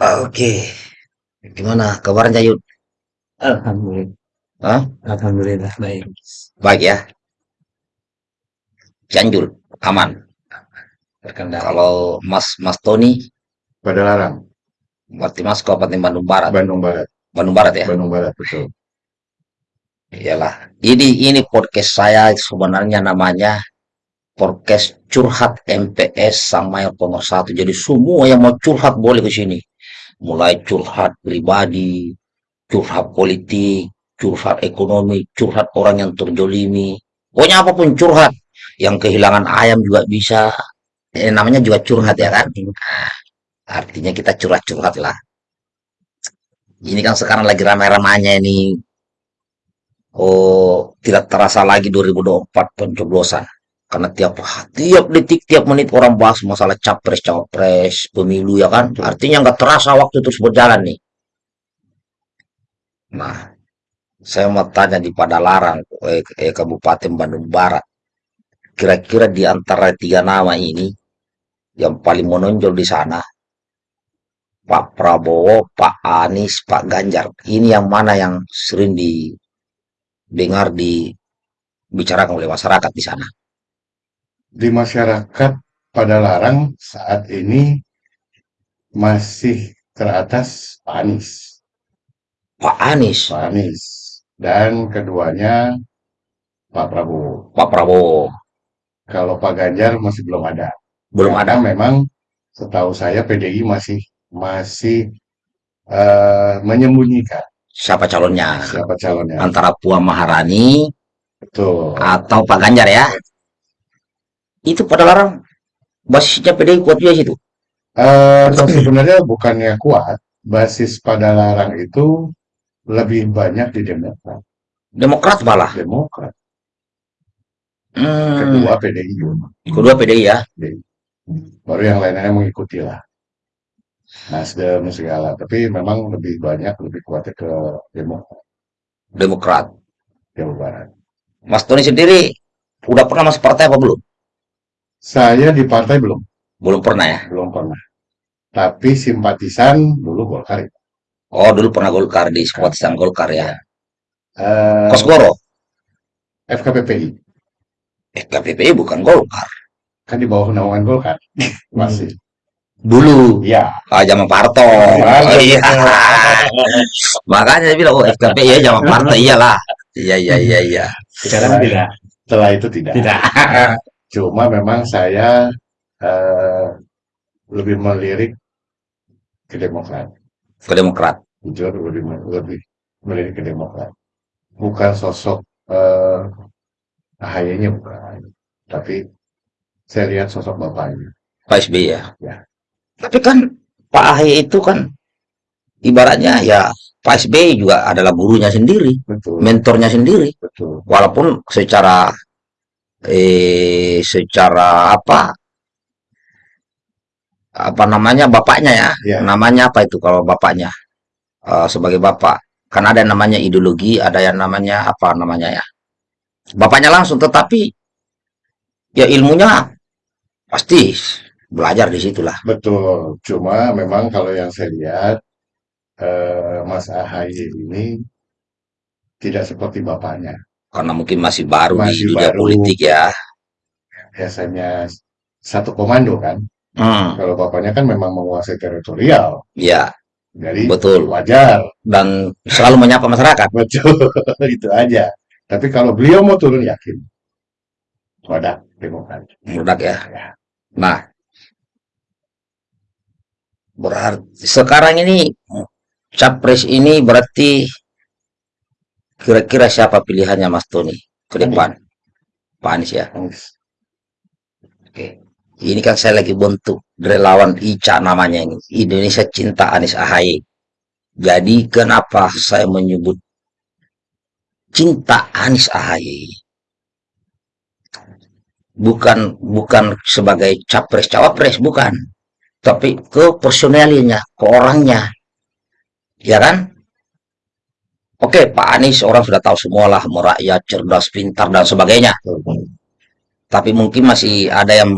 Oke. Gimana kabarnya Yud? Alhamdulillah. Hah? Alhamdulillah baik. Baik ya. Cianjur aman. Terkendali. Kalau Mas Mas Tony, pada larang berarti Mas Kabupaten Bandung Barat. Bandung Barat Bandung Barat ya. Bandung Barat betul Iyalah. Ini ini podcast saya sebenarnya namanya podcast curhat MPS Mayor Nomor Satu. Jadi semua yang mau curhat boleh ke sini. Mulai curhat pribadi, curhat politik, curhat ekonomi, curhat orang yang terjolimi. Pokoknya apa pun curhat. Yang kehilangan ayam juga bisa. Eh, namanya juga curhat ya kan? Nah, artinya kita curhat-curhat lah. Ini kan sekarang lagi ramai-ramainya ini oh tidak terasa lagi 2024 pencoblosan karena tiap tiap detik tiap menit orang bahas masalah capres cawapres pemilu ya kan? Artinya nggak terasa waktu terus berjalan nih. Nah saya mau tanya di Padalarang eh, eh, Kabupaten Bandung Barat. Kira-kira di antara tiga nama ini yang paling menonjol di sana Pak Prabowo, Pak Anies, Pak Ganjar ini yang mana yang sering di dengar dibicarakan oleh masyarakat di sana. Di masyarakat pada larang saat ini masih teratas Pak Anies. Pak Anies, Pak Anies. Dan keduanya Pak Prabowo. Pak Prabowo, kalau Pak Ganjar masih belum ada. Belum Karena ada. memang setahu saya PDI masih masih eh, menyembunyikan Siapa calonnya? siapa calonnya. Antara Puan Maharani betul. atau Pak Ganjar ya? Itu pada larang. Basisnya PDI kuat juga situ. Eh, sebenarnya bukannya kuat. Basis pada larang itu lebih banyak di Demokrat. Demokrat malah. Demokrat. Hmm, kedua PDI kedua PDI ya. baru yang lainnya mengikuti lah Nasdem segala. Tapi memang lebih banyak lebih kuatnya ke Demokrat. Demokrat. Jawa Barat. Mas Tony sendiri udah pernah masuk partai apa belum? Saya di partai belum Belum pernah ya. belum pernah tapi simpatisan dulu Golkar Oh dulu pernah Golkar di simpatisan Golkar ya. eh, Kosgoro. FKPPI Eh KPPI bukan Golkar. kan di bawah naungan Golkar masih Dulu. ya Ah, zaman Parto. Oh, iya. Makanya dia bilang, oh FKP ya zaman Parto. Iyalah. Iya, iya, iya, iya. Sekarang tidak. setelah itu tidak Tidak. cuma memang saya eh, lebih melirik ke Demokrat Ke Demokrat. jujur lebih lebih melirik ke Demokrat bukan sosok eh, AHY-nya bukan tapi saya lihat sosok bapaknya Pak SBY ya. Ya. Tapi kan Pak AHY itu kan ibaratnya ya Pak SBY juga adalah gurunya sendiri, betul mentornya sendiri. betul Walaupun secara eh secara apa? Apa namanya? Bapaknya ya, Ya. namanya apa itu kalau bapaknya? Eh, sebagai bapak. Kan ada yang namanya ideologi ada yang namanya apa namanya ya? Bapaknya langsung tetapi ya ilmunya pasti belajar di situlah. Betul. Cuma memang kalau yang saya lihat eh, Mas AHY ini tidak seperti bapaknya karena mungkin masih baru di Masih dunia baru. politik ya. Biasanya satu komando kan. Hmm, kalau bapaknya kan memang menguasai teritorial. Ya jadi betul. wajar. Dan selalu menyapa masyarakat. Betul itu aja. Tapi kalau beliau mau turun yakin. Wadah Demokrat. Meledak ya. Ya. nah. Berarti sekarang ini capres ini berarti kira-kira siapa pilihannya Mas Tony ke depan Pak Anies ya Anies. Oke. Ini kan saya lagi bentuk relawan ICA namanya ini. Indonesia Cinta Anies AHY. Jadi kenapa saya menyebut cinta Anies AHY? Bukan bukan sebagai capres cawapres bukan, tapi ke personalinya, ke orangnya. Ya kan? Oke, Pak Anies orang sudah tahu semualah merakyat, cerdas, pintar dan sebagainya. Tapi mungkin masih ada yang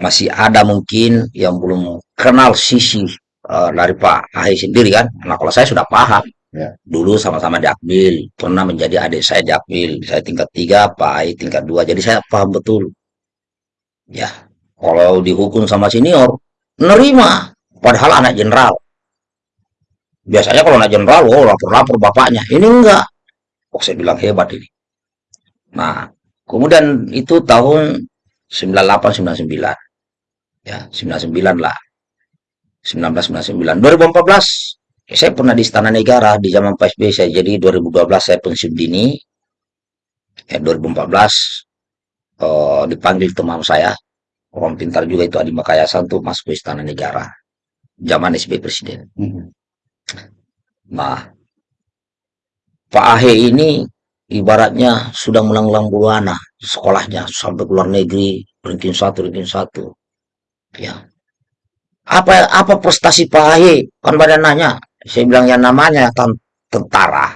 masih ada mungkin yang belum kenal sisi eh, dari Pak Ahy sendiri kan. Nah kalau saya sudah paham. Ya. Dulu sama-sama di Akmil, pernah menjadi adik saya di Akmil. Saya tingkat tiga, Pak Ahy tingkat dua. Jadi saya paham betul. Ya, kalau dihukum sama senior, nerima. Padahal anak jenderal. Biasanya kalau anak jenderal, oh lapor-lapor bapaknya. Ini enggak. Oh, saya bilang hebat ini. Nah, kemudian itu tahun 98-99. Ya, 99 lah. 1999. 2014, ya, saya pernah di Istana Negara di zaman Pak SBY saya. Jadi 2012 saya pensiun dini. Ya, 2014 eh, dipanggil teman saya. Orang pintar juga itu Adi Makayasa untuk masuk ke Istana Negara. Zaman SBY Presiden. Mhm. Nah, Pak Ahy ini ibaratnya sudah melanglang buana sekolahnya sampai ke luar negeri ranking satu ranking satu. Ya. Apa apa prestasi Pak Ahy kan pada nanya. Saya bilang yang namanya ten- tentara.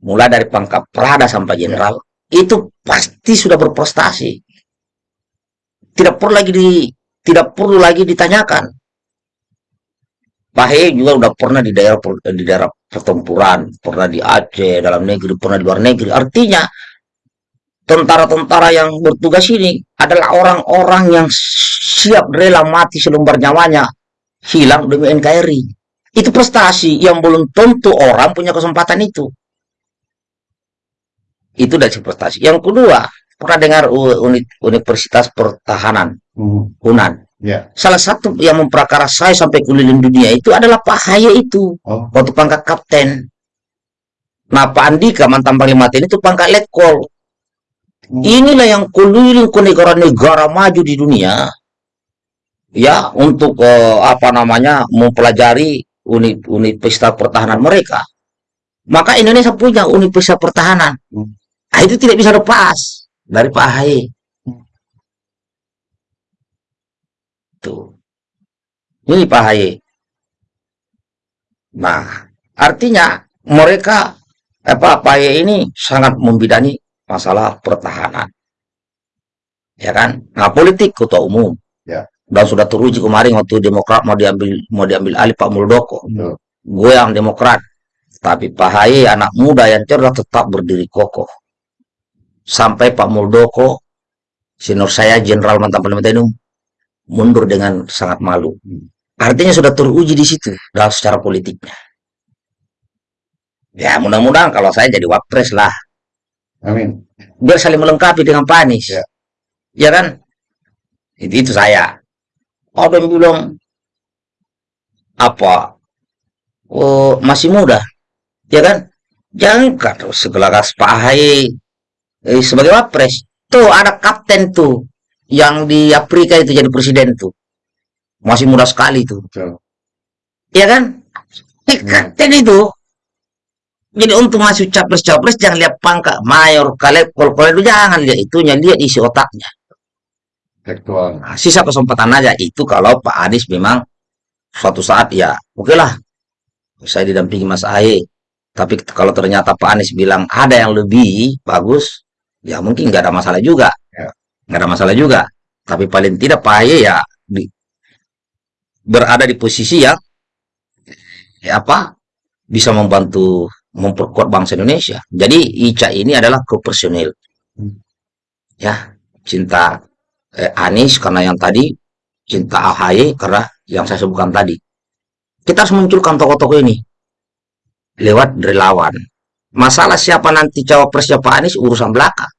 Mulai dari pangkat prada sampai jenderal itu pasti sudah berprestasi. Tidak perlu lagi di tidak perlu lagi ditanyakan Pak Ahy juga udah pernah di daerah di daerah pertempuran, pernah di Aceh, dalam negeri, pernah di luar negeri. Artinya tentara-tentara yang bertugas ini adalah orang-orang yang siap rela mati selembar nyawanya hilang demi NKRI. Itu prestasi yang belum tentu orang punya kesempatan itu. Itu dari prestasi. Yang kedua, pernah dengar unit Universitas Pertahanan, Mhm. Ya. Salah satu yang memperkara saya sampai keliling dunia itu adalah Pak Haye itu. Oh, waktu pangkat kapten. Nah, Pak Andika mantan panglima TNI itu pangkat letkol. Hmm. Inilah yang keliling ke negara-negara maju di dunia, ya untuk eh, apa namanya mempelajari unit universitas pertahanan mereka. Maka Indonesia punya universitas pertahanan. Hmm. Nah, itu tidak bisa lepas dari Pak Ahy. Tuh. Ini Pak Ahy. Nah, artinya mereka apa Pak Ahy ini sangat membidani masalah pertahanan. Ya kan? Nah, politik ketua umum. Ya. Dan sudah teruji kemarin waktu Demokrat mau diambil mau diambil alih Pak Muldoko. betul. Gue yang Demokrat. Tapi Pak Ahy anak muda yang cerdas tetap berdiri kokoh. Sampai Pak Muldoko, senior saya Jenderal mantan Panglima TNI mundur dengan sangat malu. Hmm. Artinya sudah teruji di situ dalam secara politiknya. Ya mudah-mudahan kalau saya jadi wapres lah, Amin. biar saling melengkapi dengan Pak Anies. Ya. Ya kan? Itu, itu saya. Ada yang bilang apa? Oh, masih muda. Ya kan? Jangan kata segelagas Pak Ahy eh, sebagai wapres. Tuh ada kapten tuh yang di Afrika itu jadi presiden tuh. Masih muda sekali tuh. Betul. Ya kan? Eh, kapten itu. Jadi untuk masuk capres-capres jangan lihat pangkat mayor, kalep, kol itu jangan lihat itunya, lihat isi otaknya. Nah, sisa kesempatan aja itu kalau Pak Anies memang suatu saat ya oke lah saya didampingi Mas Ahy tapi kalau ternyata Pak Anies bilang ada yang lebih bagus ya mungkin nggak ada masalah juga. Nggak ada masalah juga tapi paling tidak Pak Ahy ya di- berada di posisi yang ya apa bisa membantu memperkuat bangsa Indonesia jadi Ica ini adalah ke personil Hmm. ya cinta eh, Anies karena yang tadi cinta AHY karena yang saya sebutkan tadi. Kita harus munculkan tokoh-tokoh ini lewat relawan. Masalah siapa nanti cawapresnya Pak Anies urusan belakang.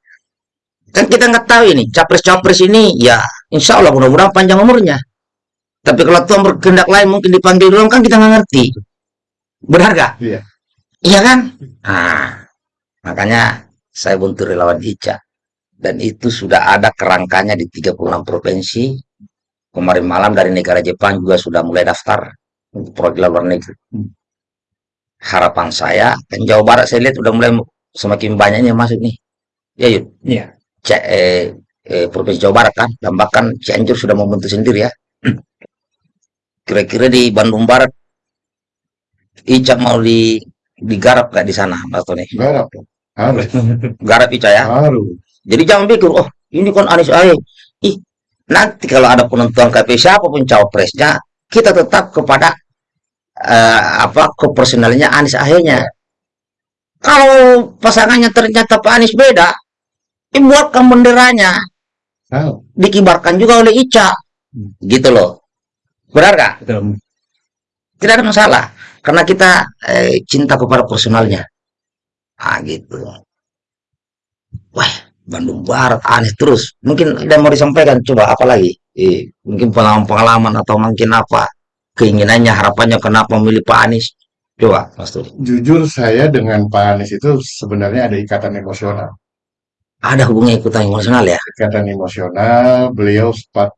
Kan kita nggak tahu ini capres-capres ini ya insya Allah mudah-mudahan panjang umurnya. Tapi kalau Tuhan berkehendak lain mungkin dipanggil dulu kan kita nggak ngerti. Benar gak? Iya. Iya kan? Nah, makanya saya bentuk relawan Ica. Dan itu sudah ada kerangkanya di 36 provinsi. Kemarin malam dari negara Jepang juga sudah mulai daftar untuk perwakilan luar negeri. Hmm. Harapan saya, kan Jawa Barat saya lihat udah mulai semakin banyaknya masuk nih. Ya, Yud. Iya. C- eh, eh, Provinsi Jawa Barat kan, dan bahkan Cianjur sudah membentuk sendiri ya. Kira-kira di Bandung Barat, Ica mau di digarap gak di sana, Mas Tony? Garap. Harus. Garap Ica ya. Harus. Jadi jangan pikir, oh ini kan Anies Ahy. Ih, nanti kalau ada penentuan KPI siapa pun cawapresnya, kita tetap kepada eh, apa kepersonalnya Anies Ahy-nya. Kalau pasangannya ternyata Pak Anies beda, dibuatkan benderanya, Tahu. dikibarkan juga oleh Ica, gitu loh. Benar nggak? Betul. Tidak ada masalah, karena kita eh, cinta kepada personalnya. Ah gitu. Wah, Bandung Barat Anies terus. Mungkin ada mau disampaikan, coba apa lagi? Eh, mungkin pengalaman-pengalaman atau mungkin apa keinginannya, harapannya kenapa memilih Pak Anies? Coba, Mas Turi. Jujur saya dengan Pak Anies itu sebenarnya ada ikatan emosional. Ada hubungan ikutan emosional ya? Ikatan emosional, beliau sempat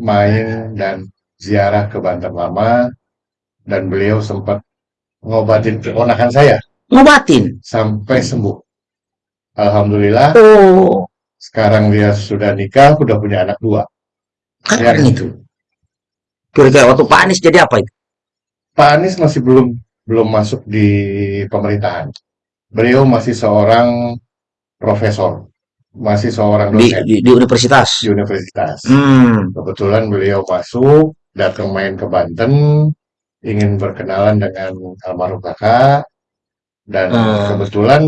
main dan ziarah ke Banten Lama, dan beliau sempat ngobatin keponakan saya Ngobatin. sampai sembuh. Alhamdulillah, Oh, sekarang dia sudah nikah, udah punya anak dua. keren Ya. itu. Kira-kira waktu Pak Anies jadi apa itu? Pak Anies masih belum belum masuk di pemerintahan. Beliau masih seorang profesor, masih seorang Di, dosen di, di universitas. di universitas. Hmm, Kebetulan beliau masuk, datang main ke Banten, ingin berkenalan dengan almarhum kakak, dan Hmm. kebetulan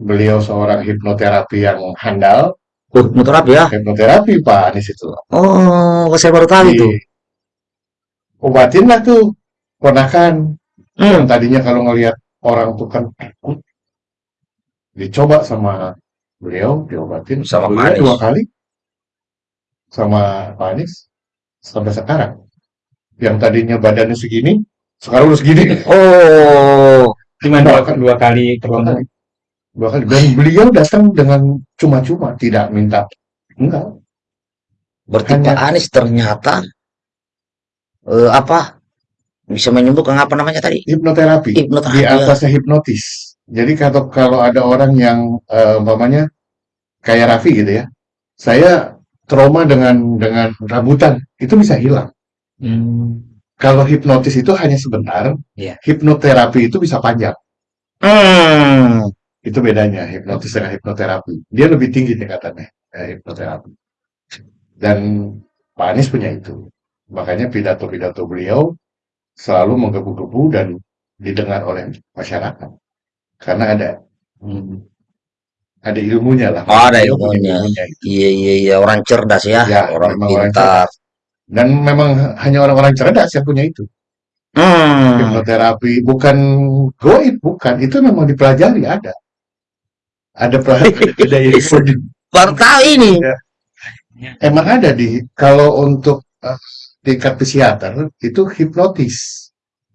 beliau seorang hipnoterapi yang handal. oh, hipnoterapi ya? Hipnoterapi Pak Anies itu. Oh, saya baru tahu itu. Obatin lah tuh ponakan. Yang Hmm, tadinya kalau ngelihat orang tuh kan takut. Dicoba sama beliau, diobatin. Sama Pak Anies. dua kali. Sama Pak Anies. Sampai sekarang. Yang tadinya badannya segini, sekarang udah segini. oh, Cuma dua, dua kali Dua kali. Dua kali. Dan beliau datang dengan cuma-cuma, tidak minta. Enggak. berarti Hanya- Pak Anies ternyata eh, apa bisa menyembuhkan apa namanya tadi? Hipnoterapi. Di Hipnoterapi. ya. atasnya hipnotis. Jadi kalau kalau ada orang yang eh, umpamanya kayak Raffi gitu ya, saya trauma dengan dengan rambutan itu bisa hilang. Hmm. Kalau hipnotis itu hanya sebentar, Iya. hipnoterapi itu bisa panjang. Hmm, Itu bedanya hipnotis dengan hipnoterapi. Dia lebih tinggi tingkatannya eh, hipnoterapi. Dan Pak Anies punya itu. Makanya pidato-pidato beliau selalu menggebu-gebu dan didengar oleh masyarakat. Karena ada Hmm. ada ilmunya lah. Oh, ada ilmunya. itu. iya iya iya orang cerdas ya, Ya, orang pintar. Dan memang hanya orang-orang cerdas yang punya itu. Hmm, Hipnoterapi bukan goib, bukan. Itu memang dipelajari ada. Ada pelajaran, ada di- baru tahu ini. emang ada di kalau untuk eh, tingkat psikiater itu hipnotis.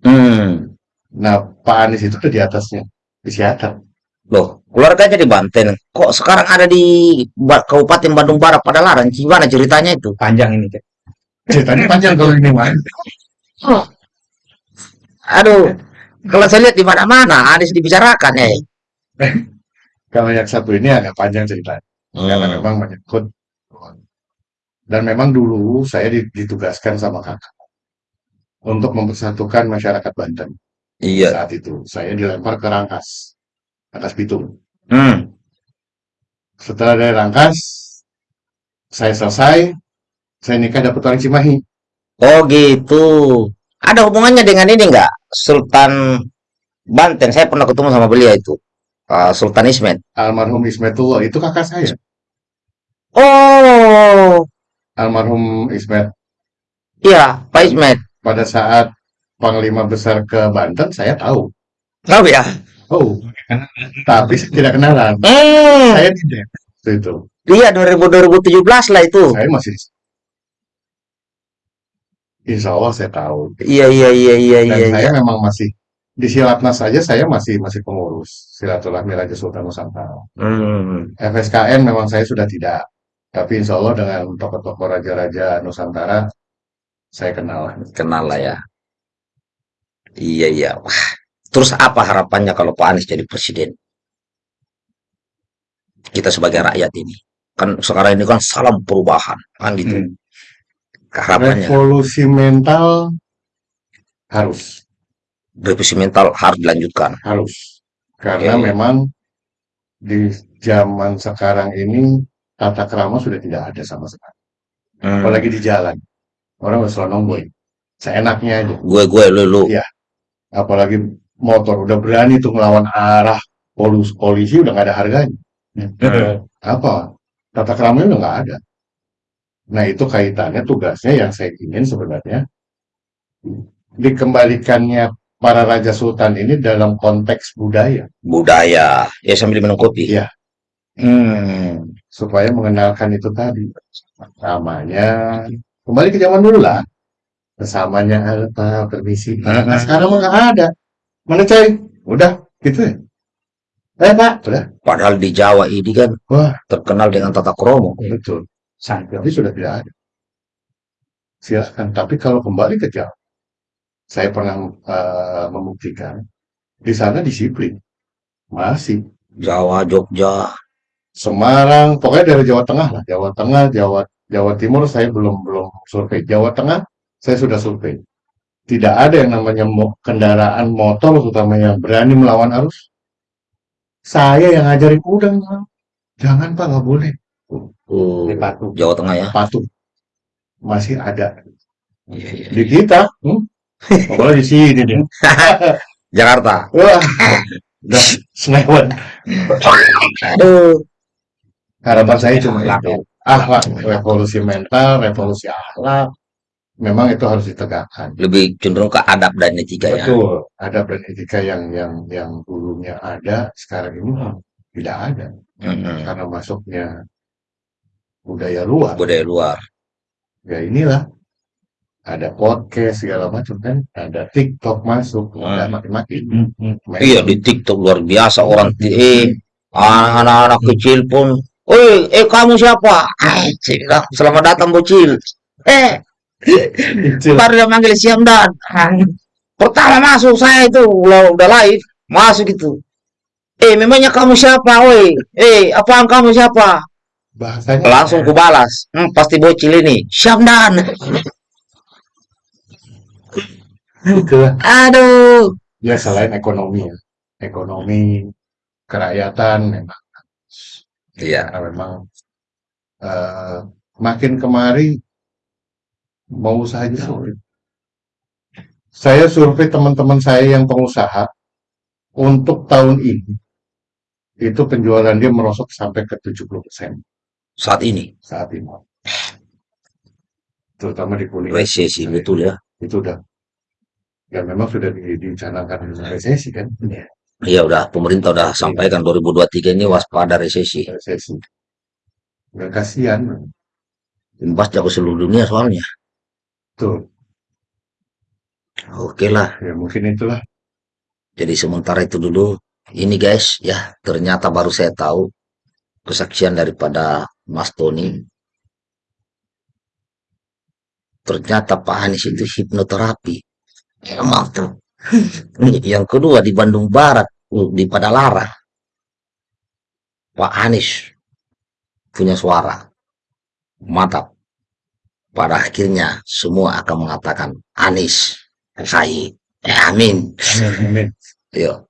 Hmm, Nah, Pak Anies itu tuh di atasnya psikiater. loh, keluarganya di Banten, kok sekarang ada di Ba- Kabupaten Bandung Barat pada larang? Gimana ceritanya itu? Panjang ini. Cek. Ceritanya panjang kalau ini mah. Aduh, kalau saya lihat di mana-mana Anies dibicarakan ya. Kalau yang satu ini agak panjang ceritanya. Karena Hmm, memang menyangkut dan memang dulu saya di- ditugaskan sama kakak untuk mempersatukan masyarakat Banten. Iya. Saat itu saya dilempar ke Rangkas, Rangkas Bitung. Hmm, Setelah dari Rangkas, saya selesai, saya nikah dapat orang Cimahi. oh gitu. Ada hubungannya dengan ini enggak? Sultan Banten, saya pernah ketemu sama beliau itu. Ah, Sultan Ismet. Almarhum Ismetullah itu kakak saya. Oh, Almarhum Ismet iya, Pak Ismet. pada saat Panglima Besar ke Banten, saya tahu. Tahu ya? Oh, tapi saya tidak kenalan. Hmm, Saya tidak. Itu. iya 2000 2017 lah itu. Saya masih Insya Allah saya tahu. Iya iya iya iya Dan iya. saya iya. memang masih di Silatnas saja saya masih masih pengurus silaturahmi Raja Sultan Nusantara. Hmm, FSKN memang saya sudah tidak. Tapi insya Allah dengan tokoh-tokoh raja-raja Nusantara saya kenal. kenal lah ya. Iya iya. Wah, terus apa harapannya kalau Pak Anies jadi presiden? Kita sebagai rakyat ini. Kan sekarang ini kan salam perubahan, kan gitu. Hmm. Harapannya Revolusi mental harus revisi mental harus dilanjutkan. harus karena Oke. memang di zaman sekarang ini tata krama sudah tidak ada sama sekali. Hmm. apalagi di jalan. Orang selalu nonggoy. Seenaknya aja. Gue gue lu lu. Iya. Apalagi motor udah berani tuh ngelawan arah polisi, polisi udah nggak ada harganya. Hmm. Apa? Tata keramanya udah nggak ada. Nah itu kaitannya tugasnya yang saya ingin sebenarnya dikembalikannya para raja sultan ini dalam konteks budaya Budaya. Ya sambil minum kopi. Iya. Hmm. supaya mengenalkan itu tadi namanya kembali ke zaman dulu lah bersamanya apa permisi Pak. nah, Mhm. sekarang mah nggak ada mana coy udah gitu ya eh pak udah Padahal di Jawa ini kan wah terkenal dengan tata kromo. betul Santai. tapi sudah tidak ada silahkan tapi kalau kembali ke Jawa saya pernah eh, membuktikan di sana disiplin masih Jawa, Jogja. Semarang, pokoknya dari Jawa Tengah lah, Jawa Tengah, Jawa Jawa Timur saya belum belum survei. Jawa Tengah saya sudah survei. Tidak ada yang namanya kendaraan motor terutama yang berani melawan arus. Saya yang ngajarin udah Bang. jangan pak nggak boleh. Oh, Ini patuh, Jawa Tengah ya. patuh masih ada Iya, iya. di kita. Hmm? Pokoknya di sini deh. Jakarta. Wah, udah senewet. Aduh. Harapan saya cuma Akhlak, itu. Akhlak, revolusi mental, revolusi akhlak. Memang itu harus ditegakkan. Lebih cenderung ke adab dan etika ya. Betul, ada dan etika yang yang yang dulunya ada, sekarang ini tidak ada Mm-mm. karena masuknya budaya luar. Budaya luar. Ya inilah ada podcast segala macam kan, ada TikTok masuk, ada Hmm. Hmm, hmm. Main- Iya di TikTok luar biasa orang eh anak-anak kecil pun, "Oi, eh kamu siapa?" Ah, "Selamat datang bocil." Eh. Baru dia manggil Siamdan. Ah, Pertama masuk saya itu udah, udah live masuk itu. Eh, memangnya kamu siapa, woi? Eh, apaan kamu siapa? Bahasanya Langsung ku balas. Hmm, pasti bocil ini. Syamdan. gitu lah. Aduh. Ya selain ekonomi ya, ekonomi kerakyatan memang Iya. karena memang eh, makin kemari mau usahanya sulit. Saya survei teman-teman saya yang pengusaha untuk tahun ini itu penjualan dia merosot sampai ke 70% Saat ini saat ini. Terutama di kuliah resesi betul ya. itu udah ya memang sudah di- dicanangkan resesi kan Iya udah pemerintah udah sampaikan 2023 ini waspada resesi. resesi. Nggak kasihan. Imbasnya ke seluruh dunia soalnya. Tuh, Oke lah. ya mungkin itulah. Jadi sementara itu dulu. Ini guys ya ternyata baru saya tahu kesaksian daripada Mas Tony. Ternyata Pak Anies itu hipnoterapi. Emang tuh. Yang kedua di Bandung Barat uh, di Padalarang. Pak Anies punya suara. Mantap. Pada akhirnya semua akan mengatakan Anies. Saya. Eh, amin. Amin, amin. Yo.